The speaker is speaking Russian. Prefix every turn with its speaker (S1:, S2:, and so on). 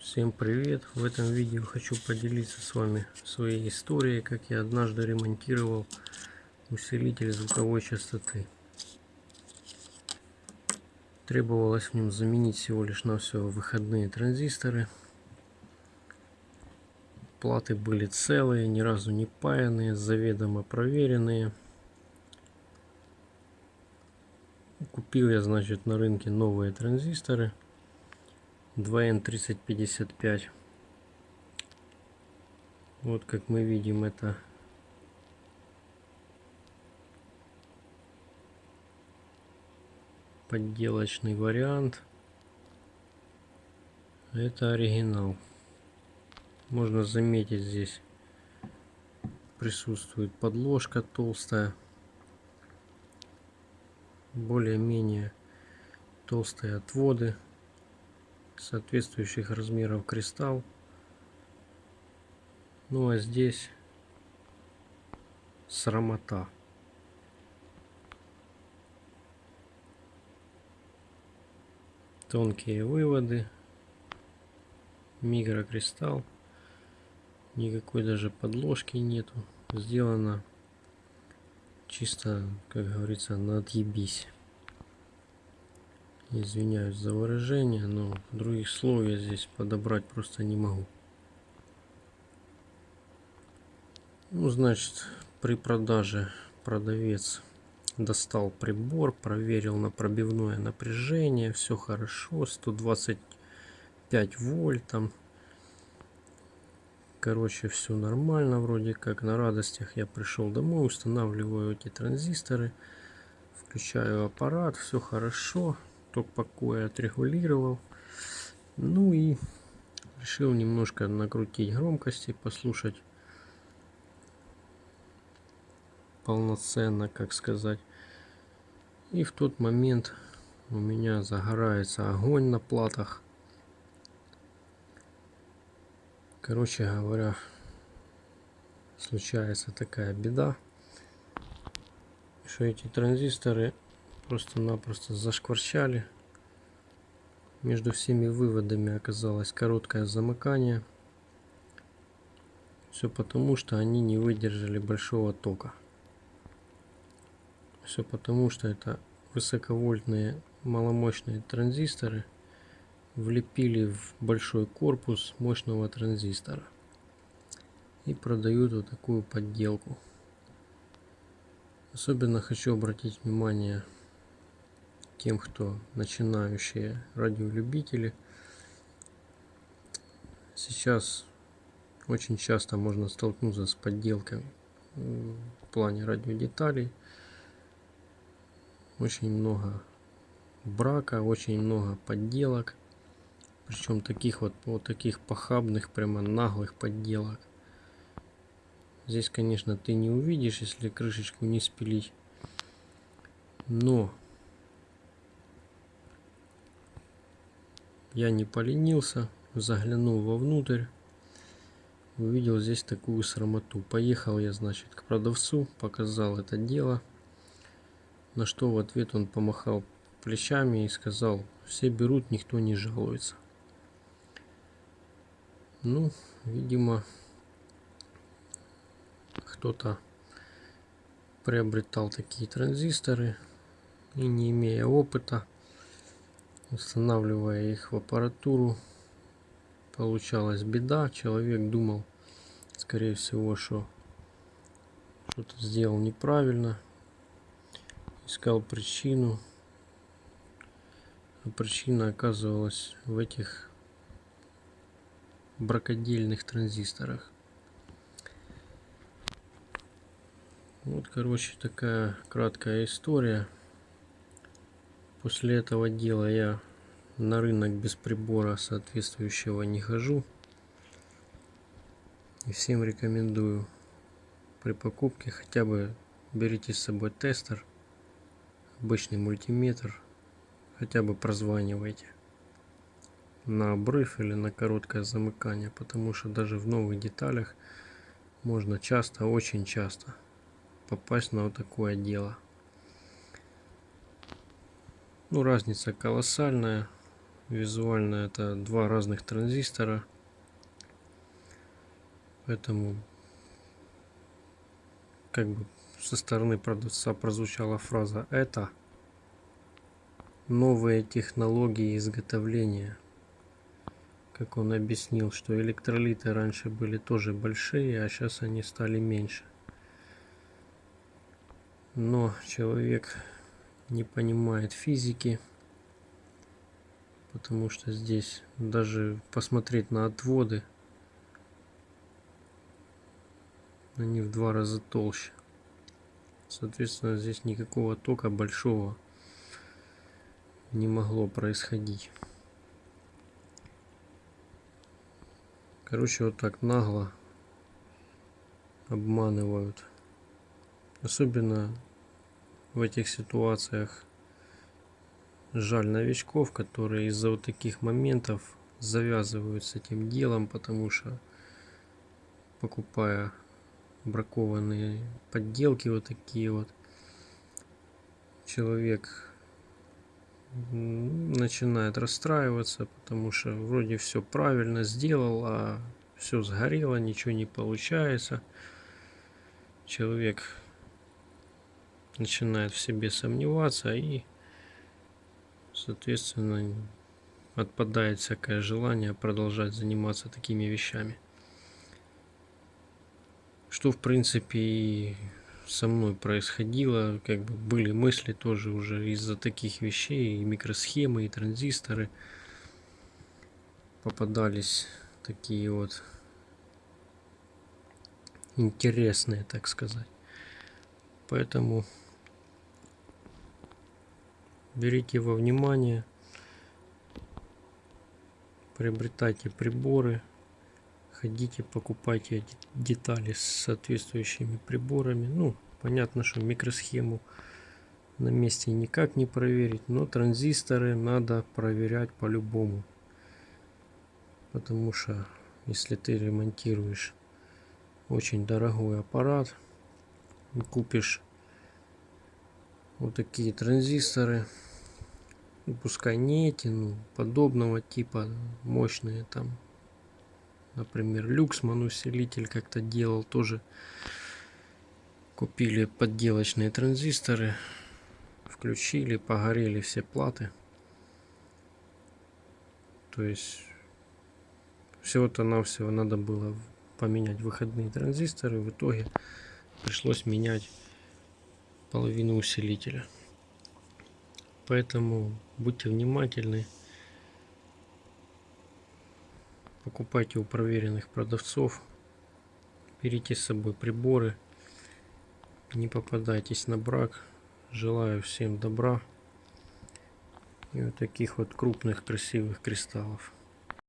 S1: Всем привет! В этом видео хочу поделиться с вами своей историей, как я однажды ремонтировал усилитель звуковой частоты. Требовалось в нем заменить всего лишь на все выходные транзисторы. Платы были целые, ни разу не паянные, заведомо проверенные. Купил я, значит, на рынке новые транзисторы 2N3055. Вот как мы видим это подделочный вариант. Это оригинал. Можно заметить здесь присутствует подложка толстая. Более-менее толстые отводы соответствующих размеров кристалл. Ну а здесь срамота. Тонкие выводы, микрокристалл, никакой даже подложки нету. Сделано чисто, как говорится, на отъебись. Извиняюсь за выражение, но других слов я здесь подобрать просто не могу. Ну, значит, при продаже продавец достал прибор, проверил на пробивное напряжение, все хорошо, 125 вольт там. Короче, все нормально, вроде как на радостях я пришел домой, устанавливаю эти транзисторы, включаю аппарат, все хорошо ток покоя отрегулировал. Ну и решил немножко накрутить громкости, послушать полноценно, как сказать. И в тот момент у меня загорается огонь на платах. Короче говоря, случается такая беда, что эти транзисторы просто-напросто зашкварчали. Между всеми выводами оказалось короткое замыкание. Все потому, что они не выдержали большого тока. Все потому, что это высоковольтные маломощные транзисторы влепили в большой корпус мощного транзистора и продают вот такую подделку. Особенно хочу обратить внимание тем, кто начинающие радиолюбители. Сейчас очень часто можно столкнуться с подделкой в плане радиодеталей. Очень много брака, очень много подделок. Причем таких вот, вот таких похабных, прямо наглых подделок. Здесь, конечно, ты не увидишь, если крышечку не спилить. Но Я не поленился, заглянул вовнутрь, увидел здесь такую срамоту. Поехал я, значит, к продавцу, показал это дело, на что в ответ он помахал плечами и сказал, все берут, никто не жалуется. Ну, видимо, кто-то приобретал такие транзисторы и не имея опыта, устанавливая их в аппаратуру получалась беда. Человек думал скорее всего что что-то сделал неправильно искал причину. А причина оказывалась в этих бракодельных транзисторах. Вот короче такая краткая история После этого дела я на рынок без прибора соответствующего не хожу. И всем рекомендую при покупке хотя бы берите с собой тестер, обычный мультиметр, хотя бы прозванивайте на обрыв или на короткое замыкание, потому что даже в новых деталях можно часто, очень часто попасть на вот такое дело. Ну, разница колоссальная. визуально это два разных транзистора. Поэтому как бы со стороны продавца прозвучала фраза «это новые технологии изготовления». Как он объяснил, что электролиты раньше были тоже большие, а сейчас они стали меньше. Но человек не понимает физики, потому что здесь даже посмотреть на отводы, они в два раза толще. Соответственно, здесь никакого тока большого не могло происходить. Короче, вот так нагло обманывают. Особенно в этих ситуациях. Жаль новичков, которые из-за вот таких моментов завязывают с этим делом, потому что покупая бракованные подделки вот такие вот человек начинает расстраиваться потому что вроде все правильно сделал а все сгорело ничего не получается. Человек начинает в себе сомневаться и соответственно отпадает всякое желание продолжать заниматься такими вещами что в принципе и со мной происходило, как бы были мысли тоже уже из-за таких вещей, и микросхемы, и транзисторы попадались такие вот интересные, так сказать. Поэтому берите во внимание, приобретайте приборы, ходите, покупайте детали с соответствующими приборами. Ну, понятно, что микросхему на месте никак не проверить, но транзисторы надо проверять по-любому. Потому что если ты ремонтируешь очень дорогой аппарат, купишь вот такие транзисторы, ну, пускай не эти, ну, подобного типа, мощные там Например, Люксман усилитель как-то делал тоже. Купили подделочные транзисторы, включили, погорели все платы. То есть всего-то навсего надо было поменять выходные транзисторы. В итоге пришлось менять половину усилителя. Поэтому будьте внимательны. Покупайте у проверенных продавцов. Берите с собой приборы. Не попадайтесь на брак. Желаю всем добра. И вот таких вот крупных красивых кристаллов.